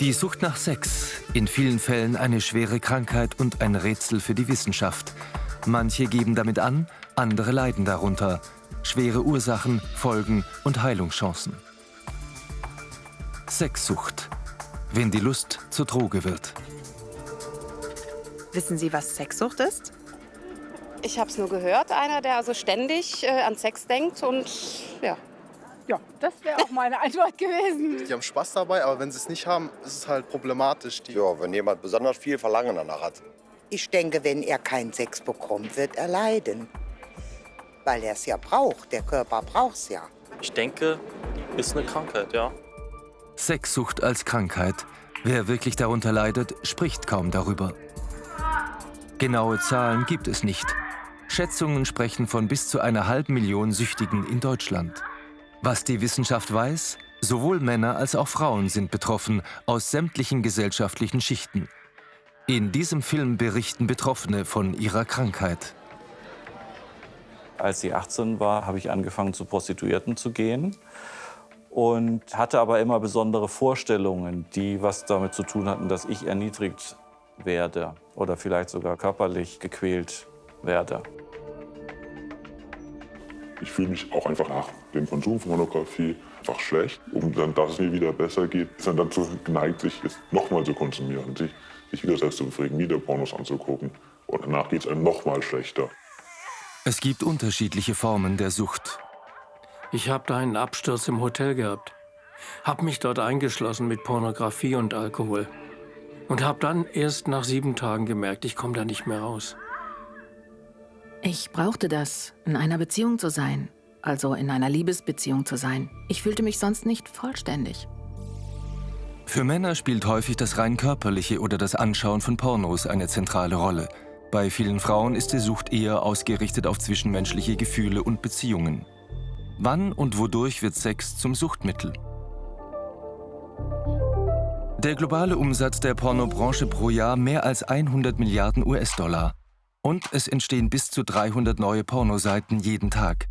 Die Sucht nach Sex, in vielen Fällen eine schwere Krankheit und ein Rätsel für die Wissenschaft. Manche geben damit an, andere leiden darunter. Schwere Ursachen, Folgen und Heilungschancen. Sexsucht, wenn die Lust zur Droge wird. Wissen Sie, was Sexsucht ist? Ich habe es nur gehört, einer, der also ständig äh, an Sex denkt und ja. Ja, das wäre auch meine Antwort gewesen. Die haben Spaß dabei, aber wenn sie es nicht haben, ist es halt problematisch. Die Ja, wenn jemand besonders viel Verlangen danach hat. Ich denke, wenn er keinen Sex bekommt, wird er leiden. Weil er es ja braucht. Der Körper braucht es ja. Ich denke, ist eine Krankheit, ja. Sexsucht als Krankheit. Wer wirklich darunter leidet, spricht kaum darüber. Genaue Zahlen gibt es nicht. Schätzungen sprechen von bis zu einer halben Million Süchtigen in Deutschland. Was die Wissenschaft weiß, sowohl Männer als auch Frauen sind betroffen, aus sämtlichen gesellschaftlichen Schichten. In diesem Film berichten Betroffene von ihrer Krankheit. Als sie 18 war, habe ich angefangen, zu Prostituierten zu gehen und hatte aber immer besondere Vorstellungen, die was damit zu tun hatten, dass ich erniedrigt werde oder vielleicht sogar körperlich gequält werde. Ich fühle mich auch einfach nach dem Konsum von Pornografie einfach schlecht. Um dann, dass es mir wieder besser geht, ist dann dazu geneigt, sich es nochmal zu konsumieren, sich, sich wieder selbst zu befriedigen, wieder Pornos anzugucken. Und danach geht es einem nochmal schlechter. Es gibt unterschiedliche Formen der Sucht. Ich habe da einen Absturz im Hotel gehabt. Hab mich dort eingeschlossen mit Pornografie und Alkohol. Und hab dann erst nach sieben Tagen gemerkt, ich komme da nicht mehr raus. Ich brauchte das, in einer Beziehung zu sein. Also in einer Liebesbeziehung zu sein. Ich fühlte mich sonst nicht vollständig. Für Männer spielt häufig das rein körperliche oder das Anschauen von Pornos eine zentrale Rolle. Bei vielen Frauen ist die Sucht eher ausgerichtet auf zwischenmenschliche Gefühle und Beziehungen. Wann und wodurch wird Sex zum Suchtmittel? Der globale Umsatz der Pornobranche pro Jahr mehr als 100 Milliarden US-Dollar. Und es entstehen bis zu 300 neue Pornoseiten jeden Tag.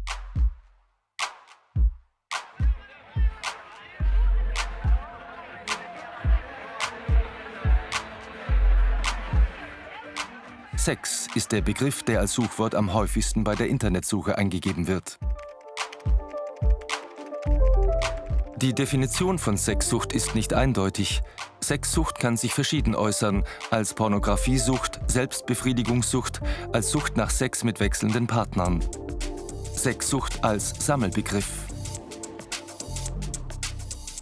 Sex ist der Begriff, der als Suchwort am häufigsten bei der Internetsuche eingegeben wird. Die Definition von Sexsucht ist nicht eindeutig. Sexsucht kann sich verschieden äußern, als Pornografiesucht, Selbstbefriedigungssucht, als Sucht nach Sex mit wechselnden Partnern. Sexsucht als Sammelbegriff.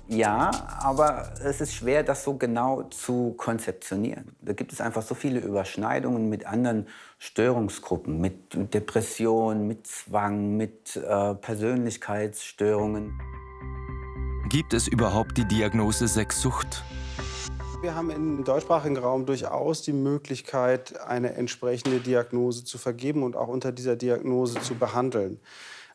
Ja, aber es ist schwer, das so genau zu konzeptionieren. Da gibt es einfach so viele Überschneidungen mit anderen Störungsgruppen, mit Depression, mit Zwang, mit äh, Persönlichkeitsstörungen. Gibt es überhaupt die Diagnose Sexsucht? Wir haben im deutschsprachigen Raum durchaus die Möglichkeit, eine entsprechende Diagnose zu vergeben und auch unter dieser Diagnose zu behandeln.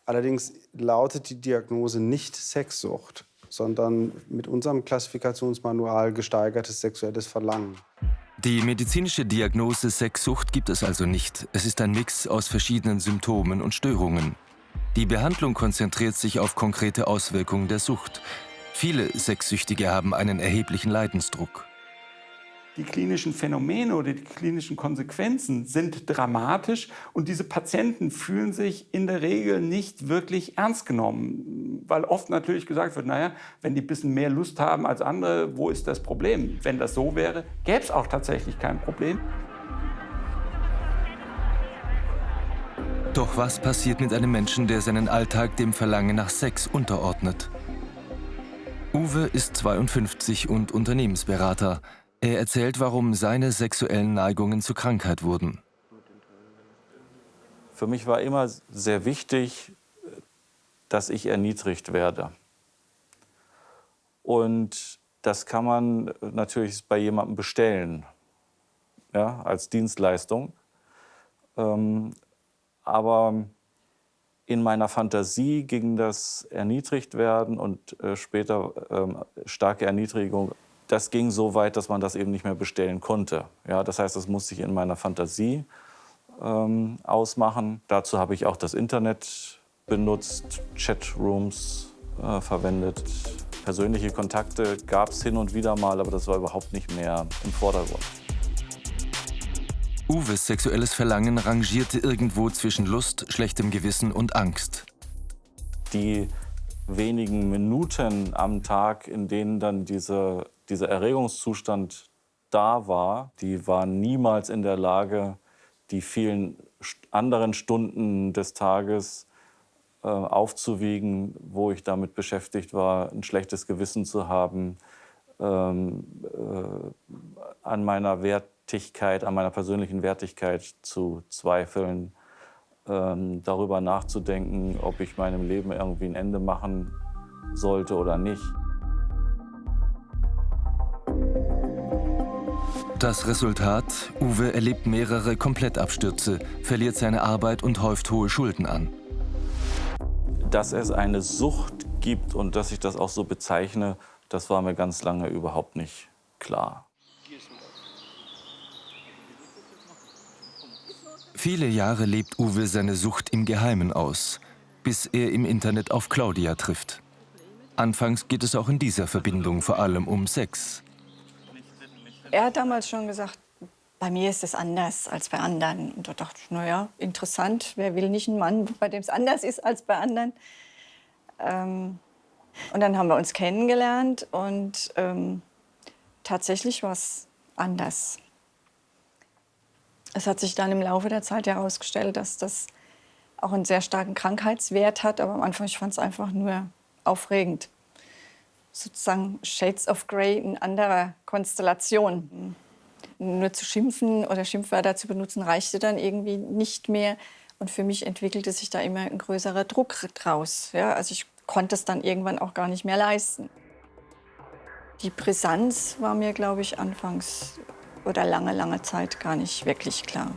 Allerdings lautet die Diagnose nicht Sexsucht, sondern mit unserem Klassifikationsmanual gesteigertes sexuelles Verlangen. Die medizinische Diagnose Sexsucht gibt es also nicht. Es ist ein Mix aus verschiedenen Symptomen und Störungen. Die Behandlung konzentriert sich auf konkrete Auswirkungen der Sucht. Viele Sexsüchtige haben einen erheblichen Leidensdruck. Die klinischen Phänomene oder die klinischen Konsequenzen sind dramatisch und diese Patienten fühlen sich in der Regel nicht wirklich ernst genommen, weil oft natürlich gesagt wird, naja, wenn die ein bisschen mehr Lust haben als andere, wo ist das Problem? Wenn das so wäre, gäbe es auch tatsächlich kein Problem. Doch was passiert mit einem Menschen, der seinen Alltag dem Verlangen nach Sex unterordnet? Uwe ist 52 und Unternehmensberater. Er erzählt, warum seine sexuellen Neigungen zur Krankheit wurden. Für mich war immer sehr wichtig, dass ich erniedrigt werde. Und das kann man natürlich bei jemandem bestellen, ja, als Dienstleistung. Ähm, aber in meiner Fantasie ging das Erniedrigtwerden und äh, später ähm, starke Erniedrigung, das ging so weit, dass man das eben nicht mehr bestellen konnte. Ja, das heißt, das musste ich in meiner Fantasie ähm, ausmachen. Dazu habe ich auch das Internet benutzt, Chatrooms äh, verwendet, Persönliche Kontakte gab es hin und wieder mal, aber das war überhaupt nicht mehr im Vordergrund. Uwes sexuelles Verlangen rangierte irgendwo zwischen Lust, schlechtem Gewissen und Angst. Die wenigen Minuten am Tag, in denen dann diese, dieser Erregungszustand da war, die waren niemals in der Lage, die vielen anderen Stunden des Tages äh, aufzuwiegen, wo ich damit beschäftigt war, ein schlechtes Gewissen zu haben, ähm, äh, an meiner Wertigkeit, an meiner persönlichen Wertigkeit zu zweifeln, ähm, darüber nachzudenken, ob ich meinem Leben irgendwie ein Ende machen sollte oder nicht. Das Resultat, Uwe erlebt mehrere Komplettabstürze, verliert seine Arbeit und häuft hohe Schulden an. Dass es eine Sucht gibt und dass ich das auch so bezeichne, das war mir ganz lange überhaupt nicht klar. Viele Jahre lebt Uwe seine Sucht im Geheimen aus, bis er im Internet auf Claudia trifft. Anfangs geht es auch in dieser Verbindung vor allem um Sex. Er hat damals schon gesagt, bei mir ist es anders als bei anderen. Und da dachte ich, naja, interessant, wer will nicht einen Mann, bei dem es anders ist als bei anderen. Ähm, und dann haben wir uns kennengelernt und ähm, tatsächlich war es anders. Es hat sich dann im Laufe der Zeit herausgestellt, dass das auch einen sehr starken Krankheitswert hat. Aber am Anfang, ich fand es einfach nur aufregend sozusagen Shades of Grey in anderer Konstellation. Nur zu schimpfen oder Schimpfwörter zu benutzen, reichte dann irgendwie nicht mehr. Und für mich entwickelte sich da immer ein größerer Druck draus. Ja, also ich konnte es dann irgendwann auch gar nicht mehr leisten. Die Brisanz war mir, glaube ich, anfangs oder lange, lange Zeit gar nicht wirklich klar.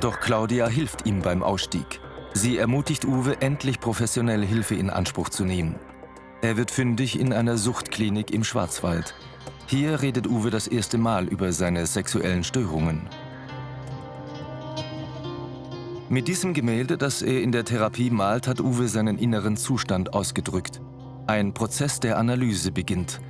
Doch Claudia hilft ihm beim Ausstieg. Sie ermutigt Uwe, endlich professionelle Hilfe in Anspruch zu nehmen. Er wird fündig in einer Suchtklinik im Schwarzwald. Hier redet Uwe das erste Mal über seine sexuellen Störungen. Mit diesem Gemälde, das er in der Therapie malt, hat Uwe seinen inneren Zustand ausgedrückt. Ein Prozess der Analyse beginnt.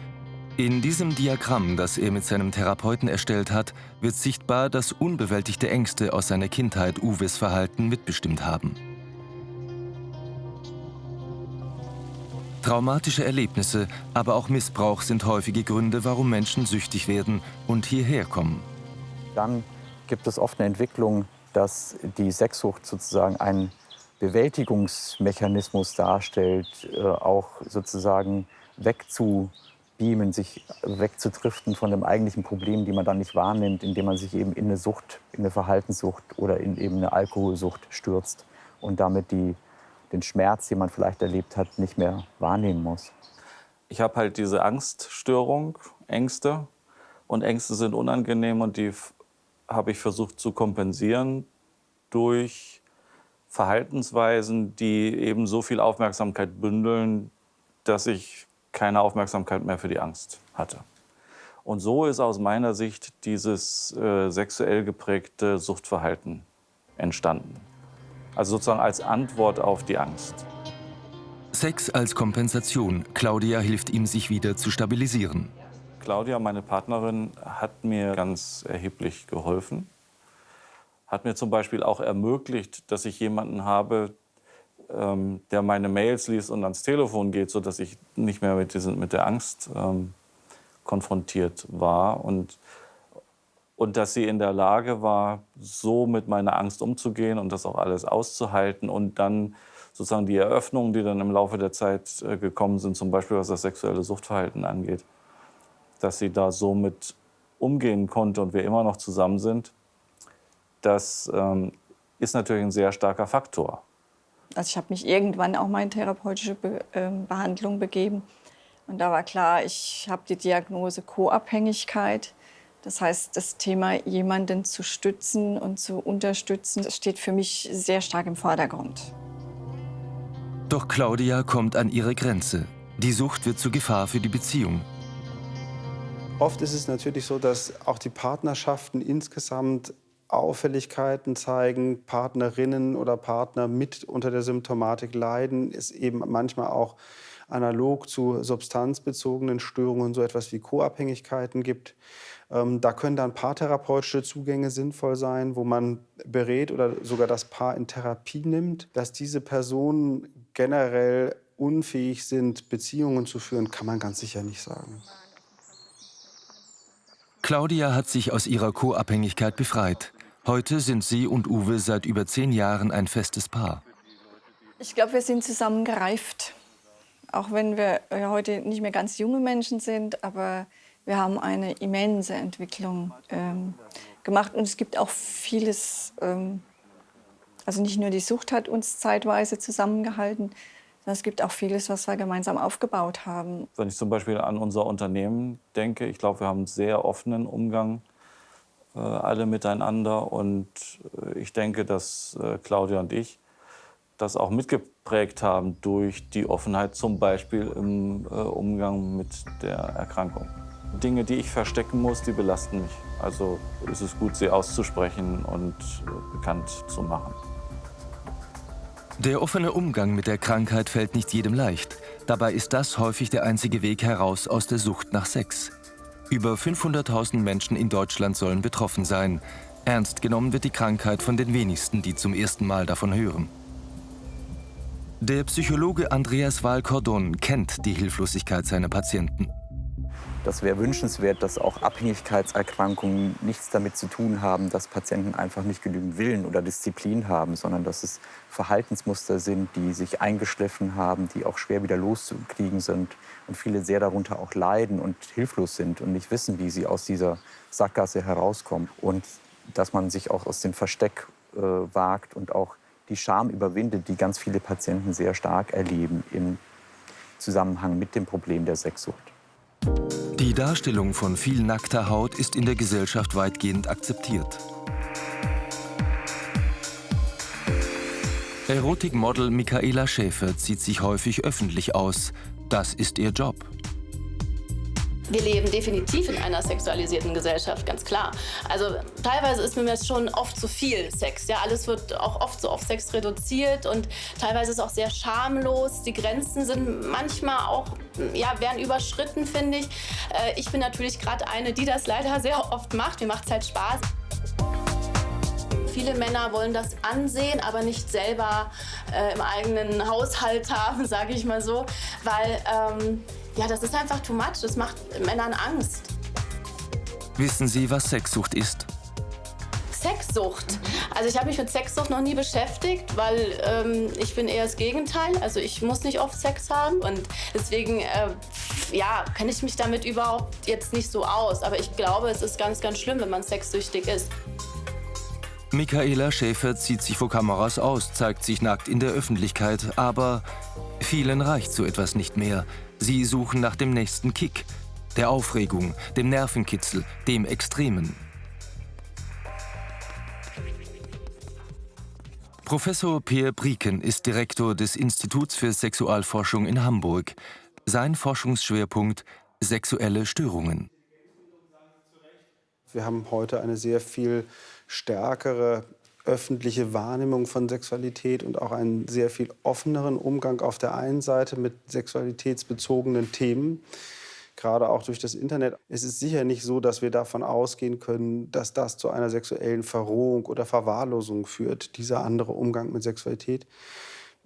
In diesem Diagramm, das er mit seinem Therapeuten erstellt hat, wird sichtbar, dass unbewältigte Ängste aus seiner Kindheit Uwes Verhalten mitbestimmt haben. Traumatische Erlebnisse, aber auch Missbrauch sind häufige Gründe, warum Menschen süchtig werden und hierher kommen. Dann gibt es oft eine Entwicklung, dass die Sexsucht sozusagen einen Bewältigungsmechanismus darstellt, äh, auch sozusagen wegzubeamen, sich wegzudriften von dem eigentlichen Problem, die man dann nicht wahrnimmt, indem man sich eben in eine Sucht, in eine Verhaltenssucht oder in eben eine Alkoholsucht stürzt und damit die den Schmerz, den man vielleicht erlebt hat, nicht mehr wahrnehmen muss. Ich habe halt diese Angststörung, Ängste. Und Ängste sind unangenehm und die habe ich versucht zu kompensieren durch Verhaltensweisen, die eben so viel Aufmerksamkeit bündeln, dass ich keine Aufmerksamkeit mehr für die Angst hatte. Und so ist aus meiner Sicht dieses äh, sexuell geprägte Suchtverhalten entstanden. Also sozusagen als Antwort auf die Angst. Sex als Kompensation. Claudia hilft ihm, sich wieder zu stabilisieren. Claudia, meine Partnerin, hat mir ganz erheblich geholfen. Hat mir zum Beispiel auch ermöglicht, dass ich jemanden habe, ähm, der meine Mails liest und ans Telefon geht, sodass ich nicht mehr mit, diesen, mit der Angst ähm, konfrontiert war. Und und dass sie in der Lage war, so mit meiner Angst umzugehen und das auch alles auszuhalten und dann sozusagen die Eröffnungen, die dann im Laufe der Zeit äh, gekommen sind, zum Beispiel was das sexuelle Suchtverhalten angeht, dass sie da so mit umgehen konnte und wir immer noch zusammen sind, das ähm, ist natürlich ein sehr starker Faktor. Also ich habe mich irgendwann auch mal in therapeutische Be äh, Behandlung begeben und da war klar, ich habe die Diagnose Co-Abhängigkeit. Das heißt, das Thema, jemanden zu stützen und zu unterstützen, das steht für mich sehr stark im Vordergrund. Doch Claudia kommt an ihre Grenze. Die Sucht wird zur Gefahr für die Beziehung. Oft ist es natürlich so, dass auch die Partnerschaften insgesamt Auffälligkeiten zeigen, Partnerinnen oder Partner mit unter der Symptomatik leiden, es eben manchmal auch analog zu substanzbezogenen Störungen so etwas wie Co-Abhängigkeiten gibt. Ähm, da können dann paartherapeutische Zugänge sinnvoll sein, wo man berät oder sogar das Paar in Therapie nimmt. Dass diese Personen generell unfähig sind, Beziehungen zu führen, kann man ganz sicher nicht sagen. Claudia hat sich aus ihrer Co-Abhängigkeit befreit. Heute sind sie und Uwe seit über zehn Jahren ein festes Paar. Ich glaube, wir sind zusammen gereift. Auch wenn wir heute nicht mehr ganz junge Menschen sind, aber wir haben eine immense Entwicklung ähm, gemacht. Und es gibt auch vieles, ähm, also nicht nur die Sucht hat uns zeitweise zusammengehalten, es gibt auch vieles, was wir gemeinsam aufgebaut haben. Wenn ich zum Beispiel an unser Unternehmen denke, ich glaube, wir haben einen sehr offenen Umgang äh, alle miteinander. Und äh, ich denke, dass äh, Claudia und ich das auch mitgeprägt haben durch die Offenheit, zum Beispiel im äh, Umgang mit der Erkrankung. Dinge, die ich verstecken muss, die belasten mich. Also ist es gut, sie auszusprechen und äh, bekannt zu machen. Der offene Umgang mit der Krankheit fällt nicht jedem leicht. Dabei ist das häufig der einzige Weg heraus aus der Sucht nach Sex. Über 500.000 Menschen in Deutschland sollen betroffen sein. Ernst genommen wird die Krankheit von den wenigsten, die zum ersten Mal davon hören. Der Psychologe Andreas Wahl-Cordon kennt die Hilflosigkeit seiner Patienten. Das wäre wünschenswert, dass auch Abhängigkeitserkrankungen nichts damit zu tun haben, dass Patienten einfach nicht genügend Willen oder Disziplin haben, sondern dass es Verhaltensmuster sind, die sich eingeschliffen haben, die auch schwer wieder loszukriegen sind und viele sehr darunter auch leiden und hilflos sind und nicht wissen, wie sie aus dieser Sackgasse herauskommen. Und dass man sich auch aus dem Versteck äh, wagt und auch die Scham überwindet, die ganz viele Patienten sehr stark erleben im Zusammenhang mit dem Problem der Sexsucht. Die Darstellung von viel nackter Haut ist in der Gesellschaft weitgehend akzeptiert. Erotikmodel Michaela Schäfer zieht sich häufig öffentlich aus. Das ist ihr Job. Wir leben definitiv in einer sexualisierten Gesellschaft, ganz klar. Also teilweise ist mir das schon oft zu viel Sex. Ja, alles wird auch oft so auf Sex reduziert und teilweise ist auch sehr schamlos. Die Grenzen sind manchmal auch, ja, werden überschritten, finde ich. Äh, ich bin natürlich gerade eine, die das leider sehr oft macht. Mir macht es halt Spaß. Viele Männer wollen das ansehen, aber nicht selber äh, im eigenen Haushalt haben, sage ich mal so, weil ähm, ja, das ist einfach too much. Das macht Männern Angst. Wissen Sie, was Sexsucht ist? Sexsucht. Also ich habe mich mit Sexsucht noch nie beschäftigt, weil ähm, ich bin eher das Gegenteil. Also ich muss nicht oft Sex haben und deswegen äh, ja, kenne ich mich damit überhaupt jetzt nicht so aus. Aber ich glaube, es ist ganz, ganz schlimm, wenn man sexsüchtig ist. Michaela Schäfer zieht sich vor Kameras aus, zeigt sich nackt in der Öffentlichkeit, aber vielen reicht so etwas nicht mehr. Sie suchen nach dem nächsten Kick, der Aufregung, dem Nervenkitzel, dem Extremen. Professor Peer Brieken ist Direktor des Instituts für Sexualforschung in Hamburg. Sein Forschungsschwerpunkt sexuelle Störungen. Wir haben heute eine sehr viel stärkere öffentliche Wahrnehmung von Sexualität und auch einen sehr viel offeneren Umgang auf der einen Seite mit sexualitätsbezogenen Themen, gerade auch durch das Internet. Es ist sicher nicht so, dass wir davon ausgehen können, dass das zu einer sexuellen Verrohung oder Verwahrlosung führt, dieser andere Umgang mit Sexualität.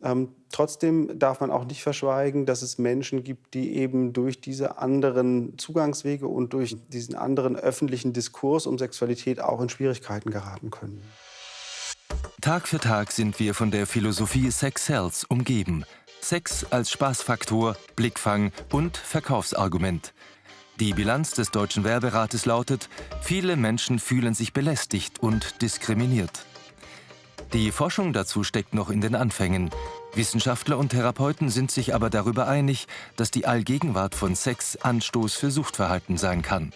Ähm, trotzdem darf man auch nicht verschweigen, dass es Menschen gibt, die eben durch diese anderen Zugangswege und durch diesen anderen öffentlichen Diskurs um Sexualität auch in Schwierigkeiten geraten können. Tag für Tag sind wir von der Philosophie Sex Sells umgeben. Sex als Spaßfaktor, Blickfang und Verkaufsargument. Die Bilanz des Deutschen Werberates lautet, viele Menschen fühlen sich belästigt und diskriminiert. Die Forschung dazu steckt noch in den Anfängen. Wissenschaftler und Therapeuten sind sich aber darüber einig, dass die Allgegenwart von Sex Anstoß für Suchtverhalten sein kann.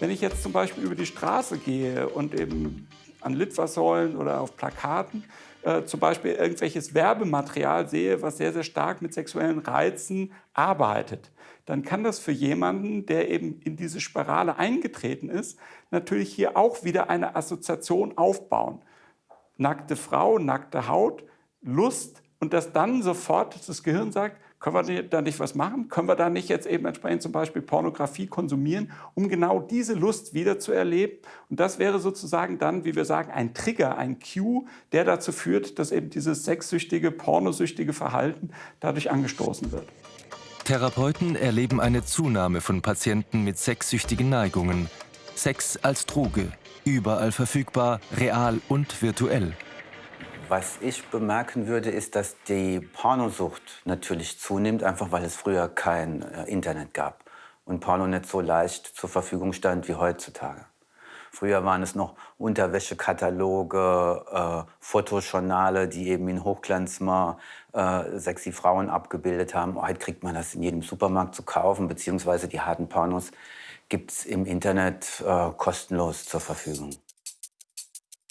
Wenn ich jetzt zum Beispiel über die Straße gehe und eben an Litfaßsäulen oder auf Plakaten äh, zum Beispiel irgendwelches Werbematerial sehe, was sehr, sehr stark mit sexuellen Reizen arbeitet, dann kann das für jemanden, der eben in diese Spirale eingetreten ist, natürlich hier auch wieder eine Assoziation aufbauen. Nackte Frau, nackte Haut, Lust und dass dann sofort das Gehirn sagt, können wir da nicht was machen? Können wir da nicht jetzt eben entsprechend zum Beispiel Pornografie konsumieren, um genau diese Lust wieder zu erleben? Und das wäre sozusagen dann, wie wir sagen, ein Trigger, ein Cue, der dazu führt, dass eben dieses sexsüchtige, pornosüchtige Verhalten dadurch angestoßen wird. Therapeuten erleben eine Zunahme von Patienten mit sexsüchtigen Neigungen. Sex als Droge, überall verfügbar, real und virtuell. Was ich bemerken würde, ist, dass die Pornosucht natürlich zunimmt, einfach weil es früher kein äh, Internet gab und Porno nicht so leicht zur Verfügung stand wie heutzutage. Früher waren es noch Unterwäschekataloge, äh, Fotojournale, die eben in Hochglanz mal äh, sexy Frauen abgebildet haben. Heute kriegt man das in jedem Supermarkt zu kaufen, beziehungsweise die harten Pornos gibt es im Internet äh, kostenlos zur Verfügung.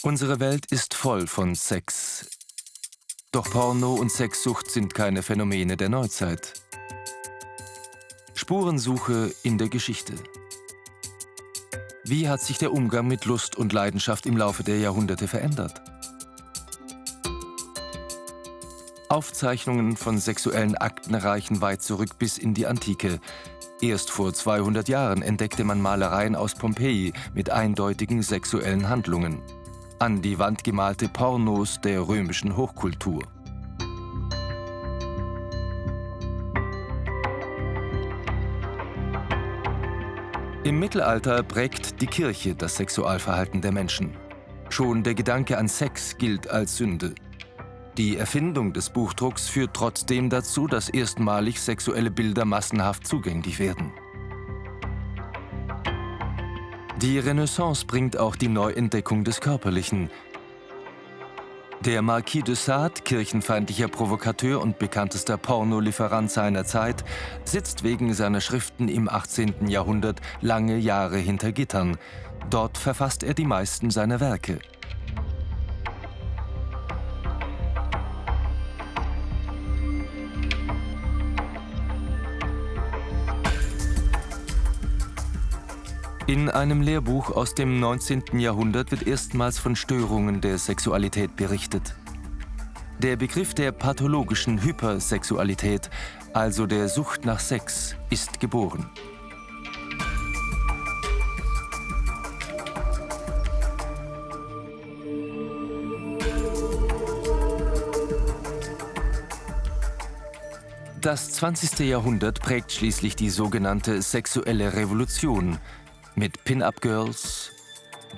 Unsere Welt ist voll von Sex. Doch Porno und Sexsucht sind keine Phänomene der Neuzeit. Spurensuche in der Geschichte. Wie hat sich der Umgang mit Lust und Leidenschaft im Laufe der Jahrhunderte verändert? Aufzeichnungen von sexuellen Akten reichen weit zurück bis in die Antike. Erst vor 200 Jahren entdeckte man Malereien aus Pompeji mit eindeutigen sexuellen Handlungen an die Wand gemalte Pornos der römischen Hochkultur. Im Mittelalter prägt die Kirche das Sexualverhalten der Menschen. Schon der Gedanke an Sex gilt als Sünde. Die Erfindung des Buchdrucks führt trotzdem dazu, dass erstmalig sexuelle Bilder massenhaft zugänglich werden. Die Renaissance bringt auch die Neuentdeckung des Körperlichen. Der Marquis de Sade, kirchenfeindlicher Provokateur und bekanntester Pornolieferant seiner Zeit, sitzt wegen seiner Schriften im 18. Jahrhundert lange Jahre hinter Gittern. Dort verfasst er die meisten seiner Werke. In einem Lehrbuch aus dem 19. Jahrhundert wird erstmals von Störungen der Sexualität berichtet. Der Begriff der pathologischen Hypersexualität, also der Sucht nach Sex, ist geboren. Das 20. Jahrhundert prägt schließlich die sogenannte sexuelle Revolution, mit Pin-Up-Girls,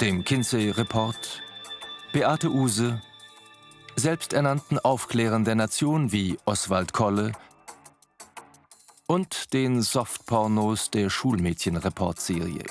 dem Kinsey-Report, Beate Use, selbsternannten Aufklärern der Nation wie Oswald Kolle und den Softpornos der Schulmädchen-Report-Serie.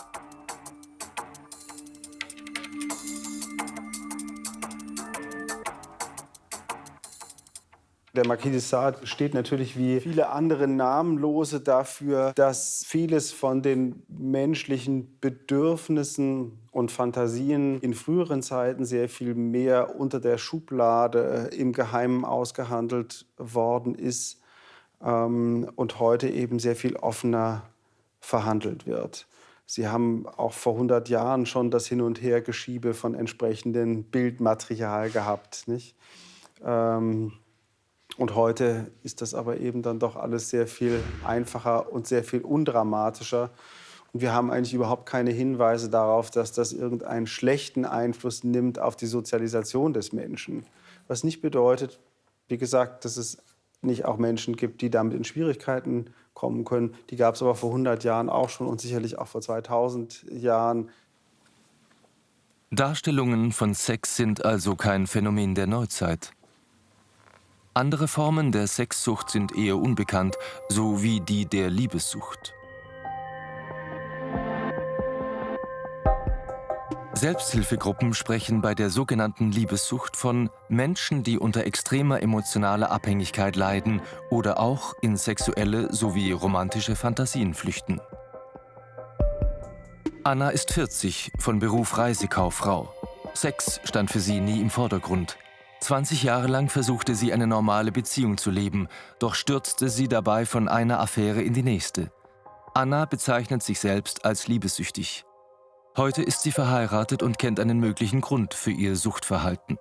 Der Marquis de Sade steht natürlich wie viele andere Namenlose dafür, dass vieles von den menschlichen Bedürfnissen und Fantasien in früheren Zeiten sehr viel mehr unter der Schublade äh, im Geheimen ausgehandelt worden ist ähm, und heute eben sehr viel offener verhandelt wird. Sie haben auch vor 100 Jahren schon das Hin- und Hergeschiebe von entsprechendem Bildmaterial gehabt. Nicht? Ähm, und heute ist das aber eben dann doch alles sehr viel einfacher und sehr viel undramatischer. Und wir haben eigentlich überhaupt keine Hinweise darauf, dass das irgendeinen schlechten Einfluss nimmt auf die Sozialisation des Menschen. Was nicht bedeutet, wie gesagt, dass es nicht auch Menschen gibt, die damit in Schwierigkeiten kommen können. Die gab es aber vor 100 Jahren auch schon und sicherlich auch vor 2000 Jahren. Darstellungen von Sex sind also kein Phänomen der Neuzeit. Andere Formen der Sexsucht sind eher unbekannt, so wie die der Liebessucht. Selbsthilfegruppen sprechen bei der sogenannten Liebessucht von Menschen, die unter extremer emotionaler Abhängigkeit leiden oder auch in sexuelle sowie romantische Fantasien flüchten. Anna ist 40, von Beruf Reisekauffrau. Sex stand für sie nie im Vordergrund. 20 Jahre lang versuchte sie eine normale Beziehung zu leben, doch stürzte sie dabei von einer Affäre in die nächste. Anna bezeichnet sich selbst als liebessüchtig. Heute ist sie verheiratet und kennt einen möglichen Grund für ihr Suchtverhalten.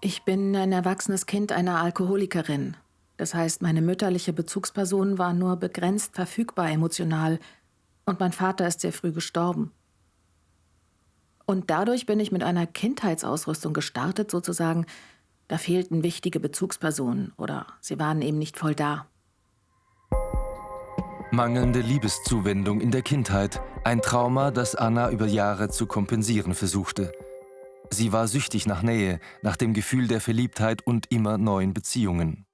Ich bin ein erwachsenes Kind einer Alkoholikerin. Das heißt, meine mütterliche Bezugsperson war nur begrenzt verfügbar emotional und mein Vater ist sehr früh gestorben. Und dadurch bin ich mit einer Kindheitsausrüstung gestartet, sozusagen. Da fehlten wichtige Bezugspersonen oder sie waren eben nicht voll da. Mangelnde Liebeszuwendung in der Kindheit, ein Trauma, das Anna über Jahre zu kompensieren versuchte. Sie war süchtig nach Nähe, nach dem Gefühl der Verliebtheit und immer neuen Beziehungen.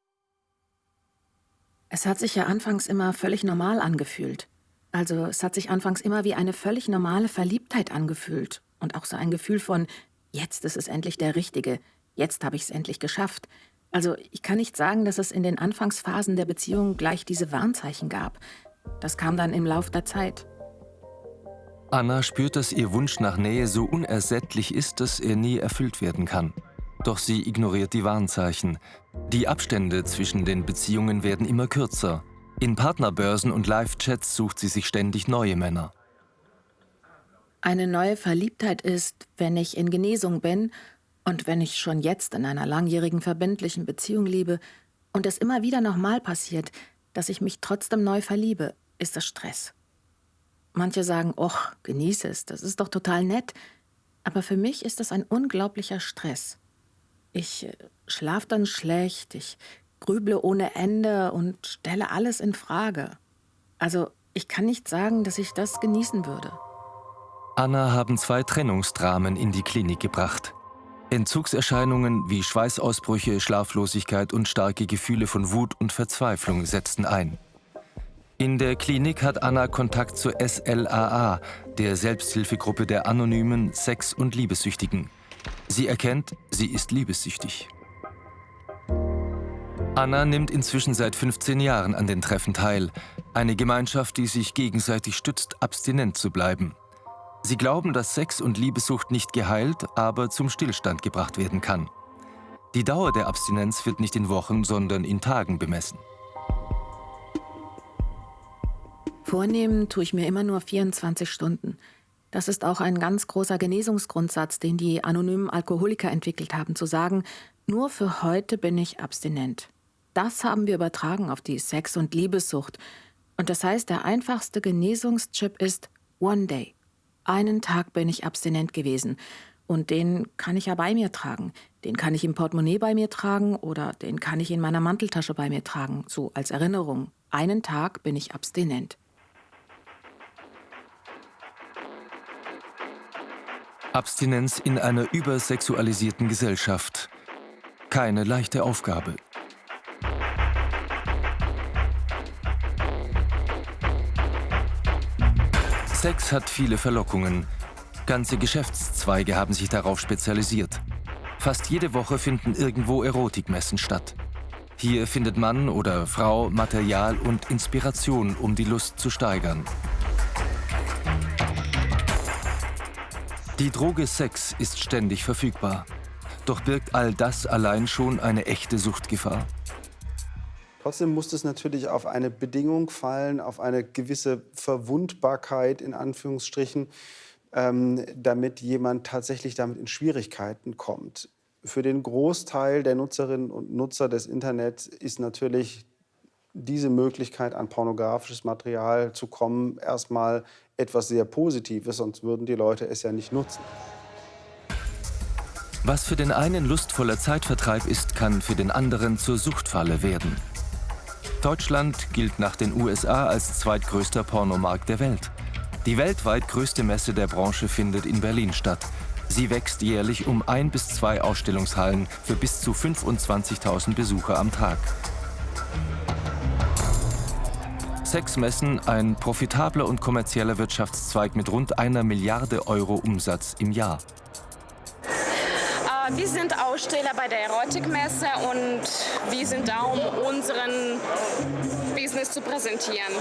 Es hat sich ja anfangs immer völlig normal angefühlt. Also es hat sich anfangs immer wie eine völlig normale Verliebtheit angefühlt. Und auch so ein Gefühl von, jetzt ist es endlich der Richtige, jetzt habe ich es endlich geschafft. Also ich kann nicht sagen, dass es in den Anfangsphasen der Beziehung gleich diese Warnzeichen gab. Das kam dann im Lauf der Zeit. Anna spürt, dass ihr Wunsch nach Nähe so unersättlich ist, dass er nie erfüllt werden kann. Doch sie ignoriert die Warnzeichen. Die Abstände zwischen den Beziehungen werden immer kürzer. In Partnerbörsen und Live-Chats sucht sie sich ständig neue Männer. Eine neue Verliebtheit ist, wenn ich in Genesung bin und wenn ich schon jetzt in einer langjährigen verbindlichen Beziehung lebe und es immer wieder nochmal passiert, dass ich mich trotzdem neu verliebe, ist das Stress. Manche sagen, och, genieße es, das ist doch total nett. Aber für mich ist das ein unglaublicher Stress. Ich äh, schlaf dann schlecht, ich grüble ohne Ende und stelle alles in Frage. Also ich kann nicht sagen, dass ich das genießen würde. Anna haben zwei Trennungsdramen in die Klinik gebracht. Entzugserscheinungen wie Schweißausbrüche, Schlaflosigkeit und starke Gefühle von Wut und Verzweiflung setzten ein. In der Klinik hat Anna Kontakt zur SLAA, der Selbsthilfegruppe der anonymen Sex- und Liebessüchtigen. Sie erkennt, sie ist liebessüchtig. Anna nimmt inzwischen seit 15 Jahren an den Treffen teil. Eine Gemeinschaft, die sich gegenseitig stützt, abstinent zu bleiben. Sie glauben, dass Sex und Liebessucht nicht geheilt, aber zum Stillstand gebracht werden kann. Die Dauer der Abstinenz wird nicht in Wochen, sondern in Tagen bemessen. Vornehmen tue ich mir immer nur 24 Stunden. Das ist auch ein ganz großer Genesungsgrundsatz, den die anonymen Alkoholiker entwickelt haben, zu sagen, nur für heute bin ich abstinent. Das haben wir übertragen auf die Sex- und Liebessucht. Und das heißt, der einfachste Genesungschip ist One Day. Einen Tag bin ich abstinent gewesen. Und den kann ich ja bei mir tragen. Den kann ich im Portemonnaie bei mir tragen oder den kann ich in meiner Manteltasche bei mir tragen, so als Erinnerung. Einen Tag bin ich abstinent. Abstinenz in einer übersexualisierten Gesellschaft. Keine leichte Aufgabe. Sex hat viele Verlockungen. Ganze Geschäftszweige haben sich darauf spezialisiert. Fast jede Woche finden irgendwo Erotikmessen statt. Hier findet Mann oder Frau Material und Inspiration, um die Lust zu steigern. Die Droge Sex ist ständig verfügbar. Doch birgt all das allein schon eine echte Suchtgefahr? Trotzdem muss es natürlich auf eine Bedingung fallen, auf eine gewisse Verwundbarkeit in Anführungsstrichen, ähm, damit jemand tatsächlich damit in Schwierigkeiten kommt. Für den Großteil der Nutzerinnen und Nutzer des Internets ist natürlich diese Möglichkeit, an pornografisches Material zu kommen, erstmal etwas sehr Positives, sonst würden die Leute es ja nicht nutzen. Was für den einen lustvoller Zeitvertreib ist, kann für den anderen zur Suchtfalle werden. Deutschland gilt nach den USA als zweitgrößter Pornomarkt der Welt. Die weltweit größte Messe der Branche findet in Berlin statt. Sie wächst jährlich um ein bis zwei Ausstellungshallen für bis zu 25.000 Besucher am Tag. Sexmessen, ein profitabler und kommerzieller Wirtschaftszweig mit rund einer Milliarde Euro Umsatz im Jahr. Wir sind Aussteller bei der Erotikmesse und wir sind da, um unseren Business zu präsentieren.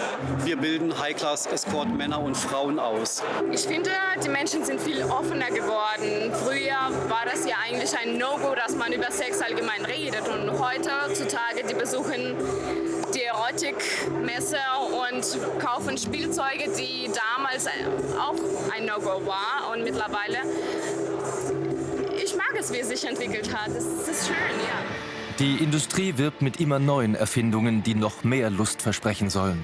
Wir bilden High-Class-Escort Männer und Frauen aus. Ich finde, die Menschen sind viel offener geworden. Früher war das ja eigentlich ein No-Go, dass man über Sex allgemein redet. Und heutzutage, die besuchen die Erotikmesse und kaufen Spielzeuge, die damals auch ein No-Go war. Und mittlerweile, ich mag es, wie es sich entwickelt hat. Es ist schön, ja. Die Industrie wirbt mit immer neuen Erfindungen, die noch mehr Lust versprechen sollen.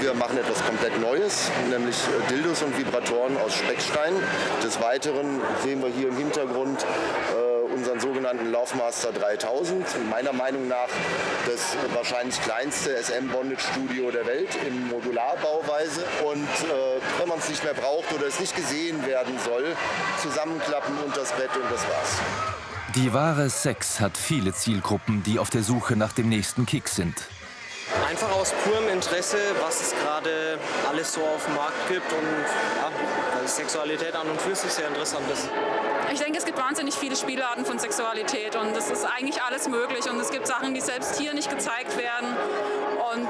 Wir machen etwas komplett Neues, nämlich äh, Dildos und Vibratoren aus Speckstein. Des Weiteren sehen wir hier im Hintergrund äh, sogenannten Laufmaster 3000. Meiner Meinung nach das wahrscheinlich kleinste SM-Bondage-Studio der Welt in Modularbauweise. Und äh, wenn man es nicht mehr braucht oder es nicht gesehen werden soll, zusammenklappen unter das Bett und das war's. Die wahre Sex hat viele Zielgruppen, die auf der Suche nach dem nächsten Kick sind. Einfach aus purem Interesse, was es gerade alles so auf dem Markt gibt und ja, Sexualität an und für sich sehr interessant ist. Ich denke, es gibt wahnsinnig viele Spielarten von Sexualität und es ist eigentlich alles möglich und es gibt Sachen, die selbst hier nicht gezeigt werden und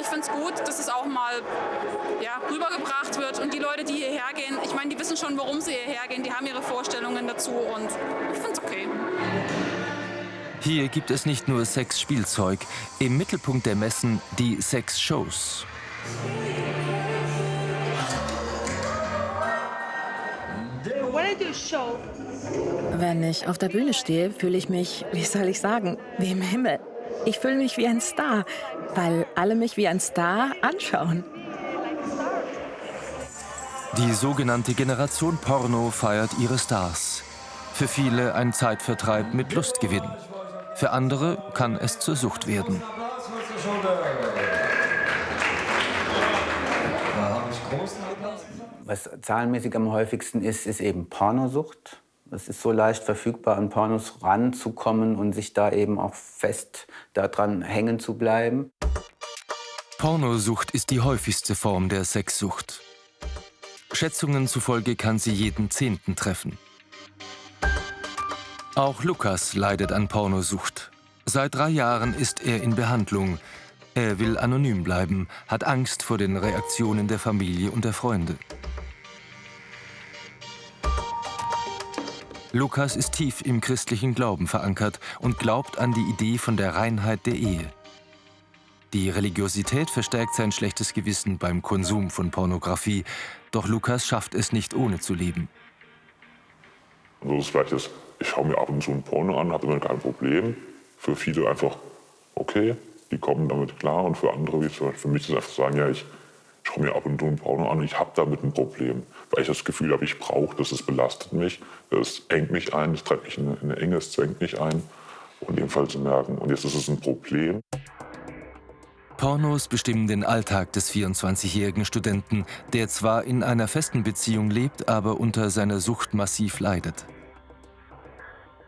ich finde es gut, dass es auch mal ja, rübergebracht wird und die Leute, die hierher gehen, ich meine, die wissen schon, warum sie hierher gehen, die haben ihre Vorstellungen dazu und ich finde es okay. Hier gibt es nicht nur Sexspielzeug, im Mittelpunkt der Messen die Sexshows. Wenn ich auf der Bühne stehe, fühle ich mich, wie soll ich sagen, wie im Himmel. Ich fühle mich wie ein Star, weil alle mich wie ein Star anschauen. Die sogenannte Generation Porno feiert ihre Stars. Für viele ein Zeitvertreib mit Lustgewinn. Für andere kann es zur Sucht werden. Was zahlenmäßig am häufigsten ist, ist eben Pornosucht. Es ist so leicht verfügbar, an Pornos ranzukommen und sich da eben auch fest daran hängen zu bleiben. Pornosucht ist die häufigste Form der Sexsucht. Schätzungen zufolge kann sie jeden Zehnten treffen. Auch Lukas leidet an Pornosucht. Seit drei Jahren ist er in Behandlung. Er will anonym bleiben, hat Angst vor den Reaktionen der Familie und der Freunde. Lukas ist tief im christlichen Glauben verankert und glaubt an die Idee von der Reinheit der Ehe. Die Religiosität verstärkt sein schlechtes Gewissen beim Konsum von Pornografie, doch Lukas schafft es nicht ohne zu leben. Also das Gleiche ist, ich schaue mir ab und zu ein Porno an, habe damit kein Problem. Für viele einfach okay, die kommen damit klar. Und für andere, wie für mich, ist einfach sagen, ja, ich schaue mir ab und zu ein Porno an, ich habe damit ein Problem. Weil ich das Gefühl habe, ich brauche das, es belastet mich, es engt mich ein, es treibt mich in eine Enge, es zwängt mich ein. Und in Fall zu merken, und jetzt ist es ein Problem. Pornos bestimmen den Alltag des 24-jährigen Studenten, der zwar in einer festen Beziehung lebt, aber unter seiner Sucht massiv leidet.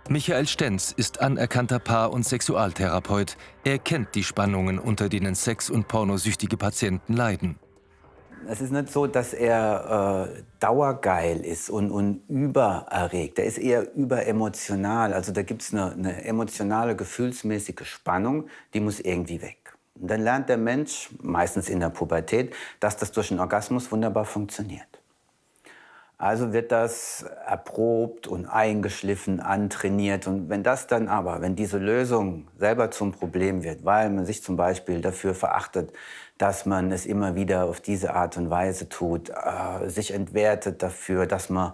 Michael Stenz ist anerkannter Paar- und Sexualtherapeut. Er kennt die Spannungen, unter denen sex- und pornosüchtige Patienten leiden. Es ist nicht so, dass er äh, dauergeil ist und, und übererregt. Er ist eher überemotional. Also da gibt es eine, eine emotionale, gefühlsmäßige Spannung, die muss irgendwie weg. Und dann lernt der Mensch, meistens in der Pubertät, dass das durch einen Orgasmus wunderbar funktioniert. Also wird das erprobt und eingeschliffen, antrainiert. Und wenn das dann aber, wenn diese Lösung selber zum Problem wird, weil man sich zum Beispiel dafür verachtet, dass man es immer wieder auf diese Art und Weise tut, äh, sich entwertet dafür, dass man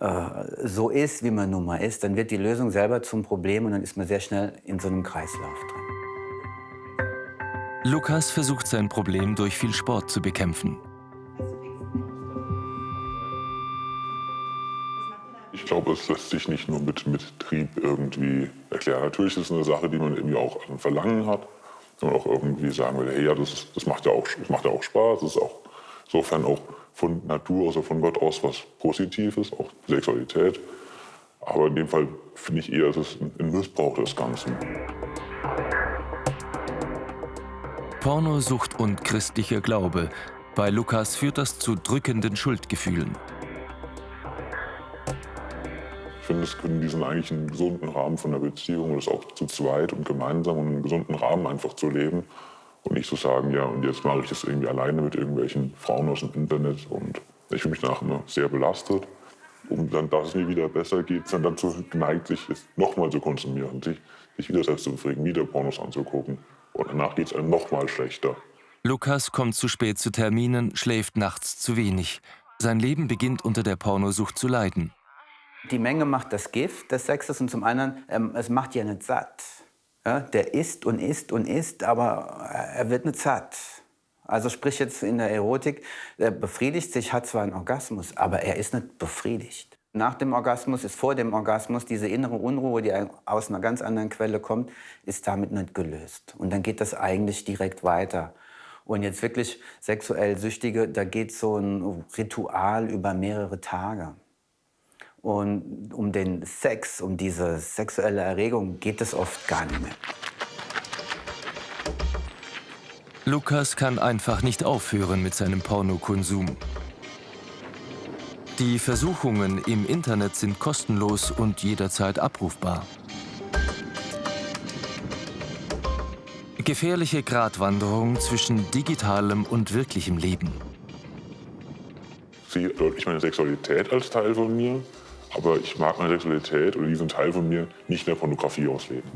äh, so ist, wie man nun mal ist, dann wird die Lösung selber zum Problem und dann ist man sehr schnell in so einem Kreislauf drin. Lukas versucht sein Problem durch viel Sport zu bekämpfen. Glaube, es lässt sich nicht nur mit, mit Trieb irgendwie erklären. Natürlich ist es eine Sache, die man irgendwie auch an Verlangen hat. Und auch irgendwie sagen will, hey, ja, das, das, macht ja auch, das macht ja auch Spaß. Das ist auch insofern auch von Natur, also von Gott aus was Positives, auch Sexualität. Aber in dem Fall finde ich eher, es ist ein Missbrauch des Ganzen. Pornosucht und christlicher Glaube. Bei Lukas führt das zu drückenden Schuldgefühlen. Finde, es können diesen eigentlich einen gesunden Rahmen von der Beziehung das auch zu zweit und gemeinsam und einen gesunden Rahmen einfach zu leben und nicht zu so sagen, ja, und jetzt mache ich das irgendwie alleine mit irgendwelchen Frauen aus dem Internet und ich fühle mich danach immer sehr belastet. Um dann, dass es mir wieder besser geht, dann dazu geneigt, sich nochmal zu konsumieren, sich, sich wieder selbst zu befriedigen, wieder Pornos anzugucken. Und danach geht es einem nochmal schlechter. Lukas kommt zu spät zu Terminen, schläft nachts zu wenig. Sein Leben beginnt unter der Pornosucht zu leiden. Die Menge macht das Gift des Sexes und zum anderen, ähm, es macht ja nicht satt. Ja, der isst und isst und isst, aber er wird nicht satt. Also sprich jetzt in der Erotik, er befriedigt sich, hat zwar einen Orgasmus, aber er ist nicht befriedigt. Nach dem Orgasmus ist vor dem Orgasmus diese innere Unruhe, die aus einer ganz anderen Quelle kommt, ist damit nicht gelöst. Und dann geht das eigentlich direkt weiter. Und jetzt wirklich sexuell Süchtige, da geht so ein Ritual über mehrere Tage. Und um den Sex, um diese sexuelle Erregung geht es oft gar nicht mehr. Lukas kann einfach nicht aufhören mit seinem Pornokonsum. Die Versuchungen im Internet sind kostenlos und jederzeit abrufbar. Gefährliche Gratwanderung zwischen digitalem und wirklichem Leben. Sehe deutlich meine Sexualität als Teil von mir, aber ich mag meine Sexualität oder diesen Teil von mir nicht in der Pornografie ausleben.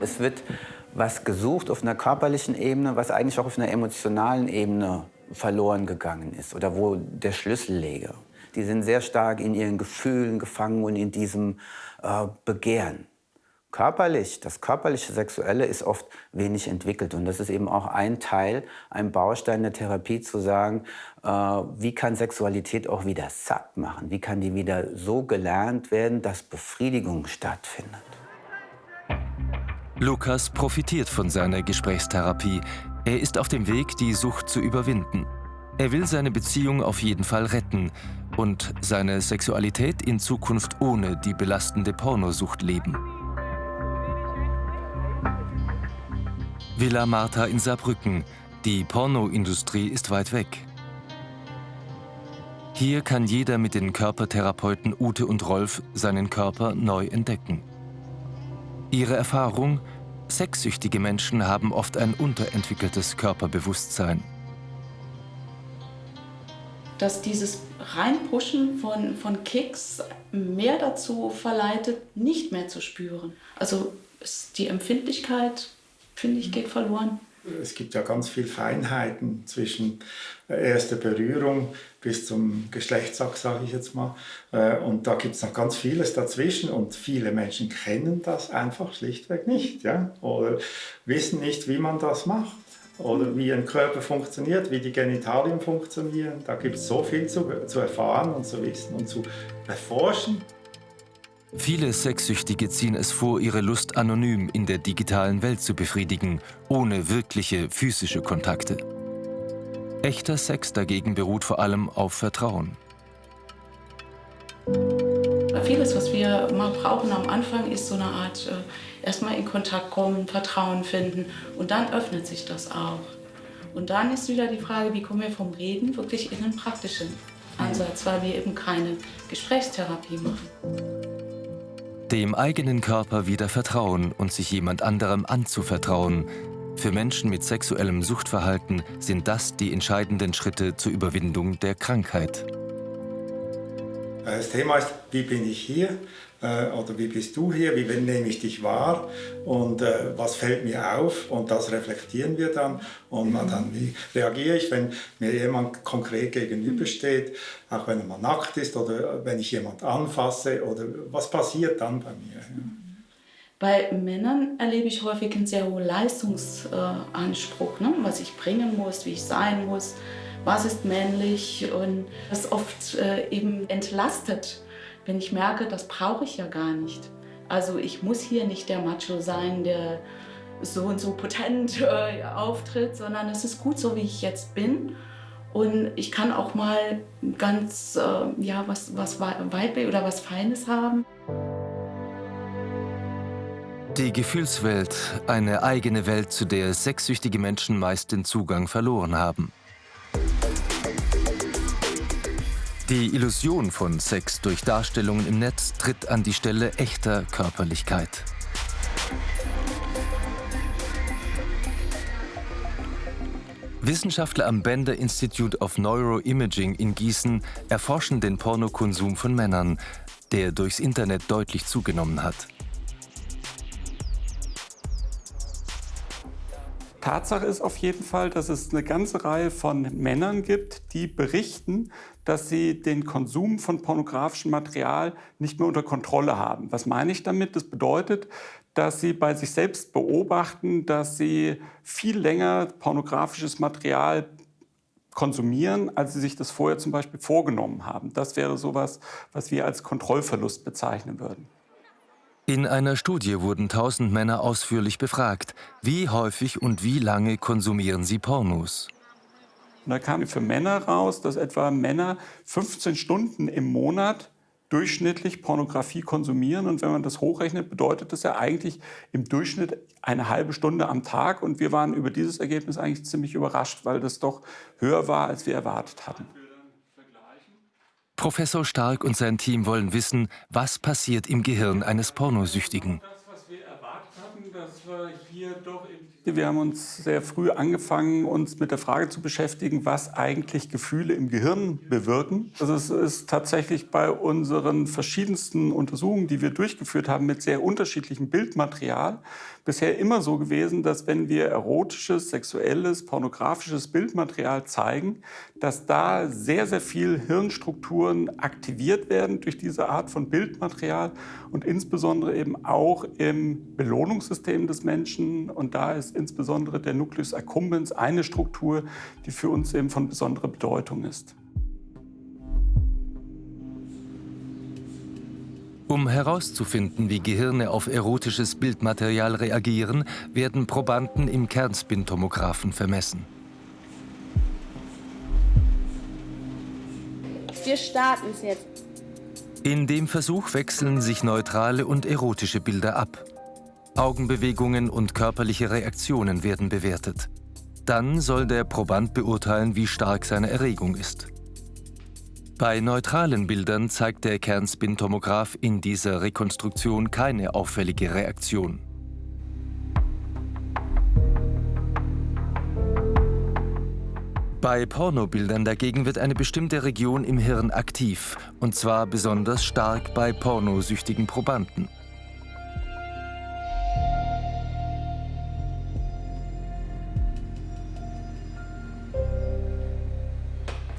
Es wird was gesucht auf einer körperlichen Ebene, was eigentlich auch auf einer emotionalen Ebene verloren gegangen ist oder wo der Schlüssel läge. Die sind sehr stark in ihren Gefühlen gefangen und in diesem äh, Begehren. Körperlich, das körperliche Sexuelle ist oft wenig entwickelt. Und das ist eben auch ein Teil, ein Baustein der Therapie, zu sagen, äh, wie kann Sexualität auch wieder satt machen? Wie kann die wieder so gelernt werden, dass Befriedigung stattfindet? Lukas profitiert von seiner Gesprächstherapie. Er ist auf dem Weg, die Sucht zu überwinden. Er will seine Beziehung auf jeden Fall retten und seine Sexualität in Zukunft ohne die belastende Pornosucht leben. Villa Martha in Saarbrücken. Die Pornoindustrie ist weit weg. Hier kann jeder mit den Körpertherapeuten Ute und Rolf seinen Körper neu entdecken. Ihre Erfahrung? Sexsüchtige Menschen haben oft ein unterentwickeltes Körperbewusstsein. Dass dieses Reinpushen von, von Kicks mehr dazu verleitet, nicht mehr zu spüren. Also die Empfindlichkeit finde ich, geht verloren. Es gibt ja ganz viele Feinheiten zwischen erster Berührung bis zum Geschlechtsakt, sage ich jetzt mal. Äh, und da gibt es noch ganz vieles dazwischen und viele Menschen kennen das einfach schlichtweg nicht. Ja? Oder wissen nicht, wie man das macht oder wie ein Körper funktioniert, wie die Genitalien funktionieren. Da gibt es so viel zu, zu erfahren und zu wissen und zu erforschen. Viele Sexsüchtige ziehen es vor, ihre Lust anonym in der digitalen Welt zu befriedigen, ohne wirkliche physische Kontakte. Echter Sex dagegen beruht vor allem auf Vertrauen. Vieles, was wir mal brauchen am Anfang, ist so eine Art äh, erstmal in Kontakt kommen, Vertrauen finden und dann öffnet sich das auch. Und dann ist wieder die Frage, wie kommen wir vom Reden wirklich in einen praktischen Ansatz, weil wir eben keine Gesprächstherapie machen dem eigenen Körper wieder vertrauen und sich jemand anderem anzuvertrauen. Für Menschen mit sexuellem Suchtverhalten sind das die entscheidenden Schritte zur Überwindung der Krankheit. Das Thema ist, wie bin ich hier? Äh, oder wie bist du hier, wie nehme ich dich wahr und äh, was fällt mir auf und das reflektieren wir dann und mhm. dann, wie reagiere ich, wenn mir jemand konkret gegenübersteht, auch wenn er mal nackt ist oder wenn ich jemand anfasse oder was passiert dann bei mir. Ja. Bei Männern erlebe ich häufig einen sehr hohen Leistungsanspruch, ne? was ich bringen muss, wie ich sein muss, was ist männlich und das oft äh, eben entlastet wenn ich merke, das brauche ich ja gar nicht. Also ich muss hier nicht der Macho sein, der so und so potent äh, auftritt, sondern es ist gut so, wie ich jetzt bin. Und ich kann auch mal ganz, äh, ja, was, was Weiblich oder was Feines haben. Die Gefühlswelt, eine eigene Welt, zu der sexsüchtige Menschen meist den Zugang verloren haben. Die Illusion von Sex durch Darstellungen im Netz tritt an die Stelle echter Körperlichkeit. Wissenschaftler am Bender Institute of Neuroimaging in Gießen erforschen den Pornokonsum von Männern, der durchs Internet deutlich zugenommen hat. Tatsache ist auf jeden Fall, dass es eine ganze Reihe von Männern gibt, die berichten, dass sie den Konsum von pornografischem Material nicht mehr unter Kontrolle haben. Was meine ich damit? Das bedeutet, dass sie bei sich selbst beobachten, dass sie viel länger pornografisches Material konsumieren, als sie sich das vorher zum Beispiel vorgenommen haben. Das wäre sowas, was wir als Kontrollverlust bezeichnen würden. In einer Studie wurden 1000 Männer ausführlich befragt. Wie häufig und wie lange konsumieren sie Pornos? Und da kam für Männer raus, dass etwa Männer 15 Stunden im Monat durchschnittlich Pornografie konsumieren. Und wenn man das hochrechnet, bedeutet das ja eigentlich im Durchschnitt eine halbe Stunde am Tag. Und wir waren über dieses Ergebnis eigentlich ziemlich überrascht, weil das doch höher war, als wir erwartet hatten. Professor Stark und sein Team wollen wissen, was passiert im Gehirn eines Pornosüchtigen. Wir haben uns sehr früh angefangen, uns mit der Frage zu beschäftigen, was eigentlich Gefühle im Gehirn bewirken. Also es ist tatsächlich bei unseren verschiedensten Untersuchungen, die wir durchgeführt haben, mit sehr unterschiedlichem Bildmaterial, bisher immer so gewesen, dass wenn wir erotisches, sexuelles, pornografisches Bildmaterial zeigen, dass da sehr, sehr viel Hirnstrukturen aktiviert werden durch diese Art von Bildmaterial und insbesondere eben auch im Belohnungssystem des Menschen. Und da ist insbesondere der Nucleus accumbens eine Struktur, die für uns eben von besonderer Bedeutung ist. Um herauszufinden, wie Gehirne auf erotisches Bildmaterial reagieren, werden Probanden im Kernspintomographen vermessen. Wir starten es jetzt. In dem Versuch wechseln sich neutrale und erotische Bilder ab. Augenbewegungen und körperliche Reaktionen werden bewertet. Dann soll der Proband beurteilen, wie stark seine Erregung ist. Bei neutralen Bildern zeigt der Kernspintomograph in dieser Rekonstruktion keine auffällige Reaktion. Bei Pornobildern dagegen wird eine bestimmte Region im Hirn aktiv, und zwar besonders stark bei pornosüchtigen Probanden.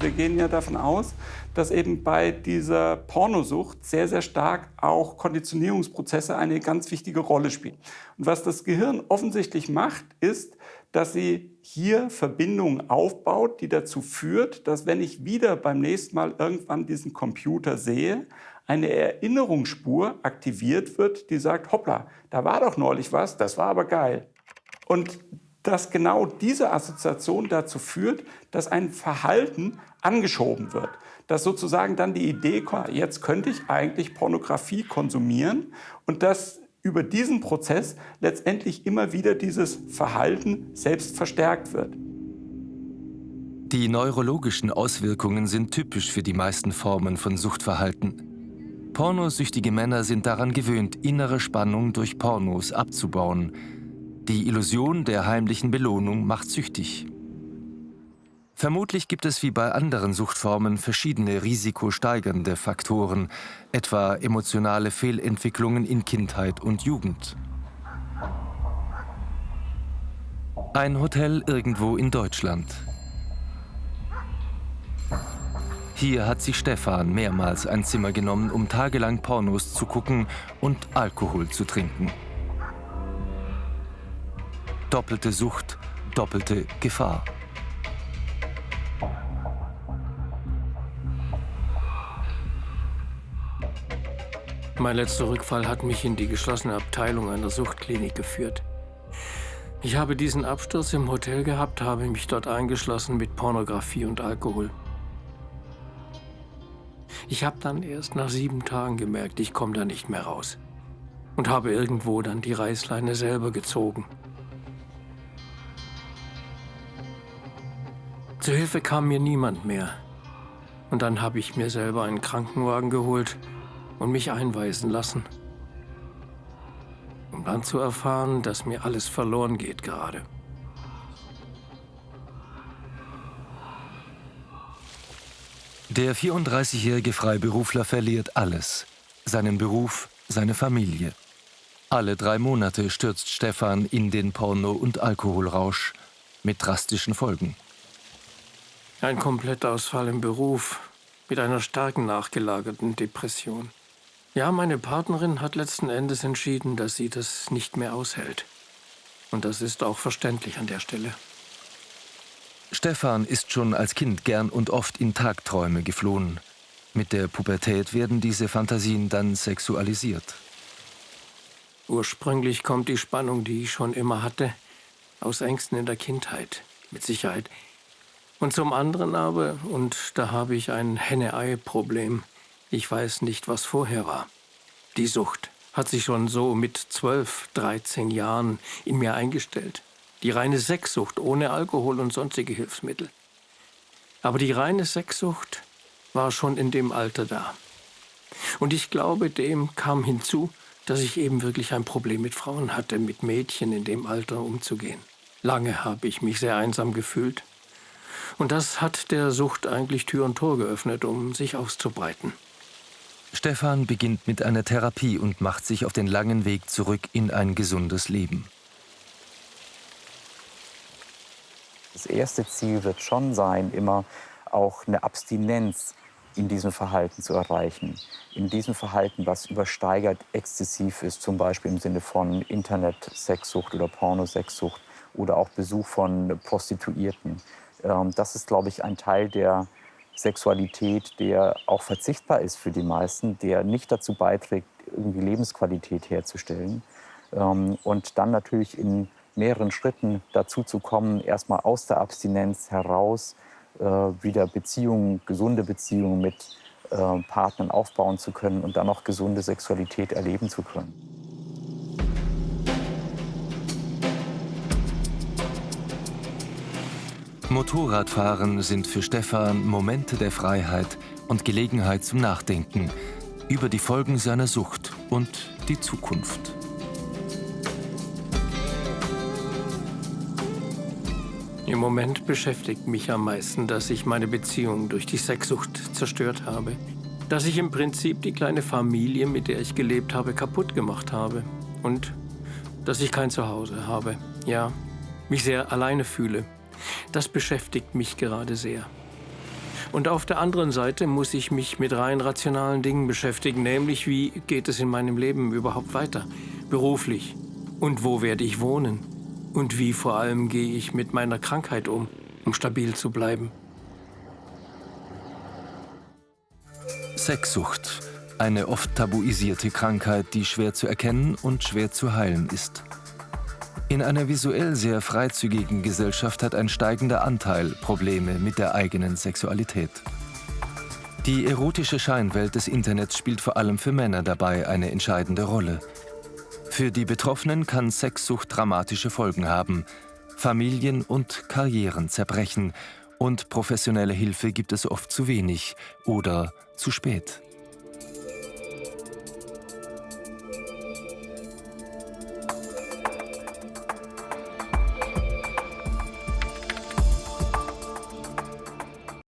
Wir gehen ja davon aus, dass eben bei dieser Pornosucht sehr, sehr stark auch Konditionierungsprozesse eine ganz wichtige Rolle spielen. Und was das Gehirn offensichtlich macht, ist, dass sie hier Verbindungen aufbaut, die dazu führt, dass wenn ich wieder beim nächsten Mal irgendwann diesen Computer sehe, eine Erinnerungsspur aktiviert wird, die sagt, hoppla, da war doch neulich was, das war aber geil. Und dass genau diese Assoziation dazu führt, dass ein Verhalten angeschoben wird. Dass sozusagen dann die Idee kommt, jetzt könnte ich eigentlich Pornografie konsumieren und dass über diesen Prozess letztendlich immer wieder dieses Verhalten selbst verstärkt wird. Die neurologischen Auswirkungen sind typisch für die meisten Formen von Suchtverhalten. Pornosüchtige Männer sind daran gewöhnt, innere Spannung durch Pornos abzubauen. Die Illusion der heimlichen Belohnung macht süchtig. Vermutlich gibt es wie bei anderen Suchtformen verschiedene risikosteigernde Faktoren, etwa emotionale Fehlentwicklungen in Kindheit und Jugend. Ein Hotel irgendwo in Deutschland. Hier hat sich Stefan mehrmals ein Zimmer genommen, um tagelang Pornos zu gucken und Alkohol zu trinken. Doppelte Sucht, doppelte Gefahr. Mein letzter Rückfall hat mich in die geschlossene Abteilung einer Suchtklinik geführt. Ich habe diesen Absturz im Hotel gehabt, habe mich dort eingeschlossen mit Pornografie und Alkohol. Ich habe dann erst nach sieben Tagen gemerkt, ich komme da nicht mehr raus. Und habe irgendwo dann die Reißleine selber gezogen. Zu Hilfe kam mir niemand mehr. Und dann habe ich mir selber einen Krankenwagen geholt und mich einweisen lassen. Um dann zu erfahren, dass mir alles verloren geht gerade. Der 34-jährige Freiberufler verliert alles. Seinen Beruf, seine Familie. Alle drei Monate stürzt Stefan in den Porno- und Alkoholrausch mit drastischen Folgen. Ein Komplettausfall im Beruf mit einer starken nachgelagerten Depression. Ja, meine Partnerin hat letzten Endes entschieden, dass sie das nicht mehr aushält. Und das ist auch verständlich an der Stelle. Stefan ist schon als Kind gern und oft in Tagträume geflohen. Mit der Pubertät werden diese Fantasien dann sexualisiert. Ursprünglich kommt die Spannung, die ich schon immer hatte, aus Ängsten in der Kindheit, mit Sicherheit. Und zum anderen aber, und da habe ich ein Henne-Ei-Problem, ich weiß nicht, was vorher war. Die Sucht hat sich schon so mit 12, 13 Jahren in mir eingestellt. Die reine Sexsucht ohne Alkohol und sonstige Hilfsmittel. Aber die reine Sexsucht war schon in dem Alter da. Und ich glaube, dem kam hinzu, dass ich eben wirklich ein Problem mit Frauen hatte, mit Mädchen in dem Alter umzugehen. Lange habe ich mich sehr einsam gefühlt. Und das hat der Sucht eigentlich Tür und Tor geöffnet, um sich auszubreiten. Stefan beginnt mit einer Therapie und macht sich auf den langen Weg zurück in ein gesundes Leben. Das erste Ziel wird schon sein, immer auch eine Abstinenz in diesem Verhalten zu erreichen. In diesem Verhalten, was übersteigert exzessiv ist, zum Beispiel im Sinne von Internet-Sexsucht oder Pornosexsucht oder auch Besuch von Prostituierten. Ähm, das ist, glaube ich, ein Teil der Sexualität, der auch verzichtbar ist für die meisten, der nicht dazu beiträgt, irgendwie Lebensqualität herzustellen. Ähm, und dann natürlich in mehreren Schritten dazu zu kommen, erstmal aus der Abstinenz heraus äh, wieder Beziehungen, gesunde Beziehungen mit äh, Partnern aufbauen zu können und dann auch gesunde Sexualität erleben zu können. Motorradfahren sind für Stefan Momente der Freiheit und Gelegenheit zum Nachdenken über die Folgen seiner Sucht und die Zukunft. Im Moment beschäftigt mich am meisten, dass ich meine Beziehung durch die Sexsucht zerstört habe. Dass ich im Prinzip die kleine Familie, mit der ich gelebt habe, kaputt gemacht habe. Und dass ich kein Zuhause habe. Ja, mich sehr alleine fühle. Das beschäftigt mich gerade sehr. Und auf der anderen Seite muss ich mich mit rein rationalen Dingen beschäftigen, nämlich wie geht es in meinem Leben überhaupt weiter, beruflich und wo werde ich wohnen. Und wie vor allem gehe ich mit meiner Krankheit um, um stabil zu bleiben? Sexsucht. Eine oft tabuisierte Krankheit, die schwer zu erkennen und schwer zu heilen ist. In einer visuell sehr freizügigen Gesellschaft hat ein steigender Anteil Probleme mit der eigenen Sexualität. Die erotische Scheinwelt des Internets spielt vor allem für Männer dabei eine entscheidende Rolle. Für die Betroffenen kann Sexsucht dramatische Folgen haben, Familien und Karrieren zerbrechen und professionelle Hilfe gibt es oft zu wenig oder zu spät.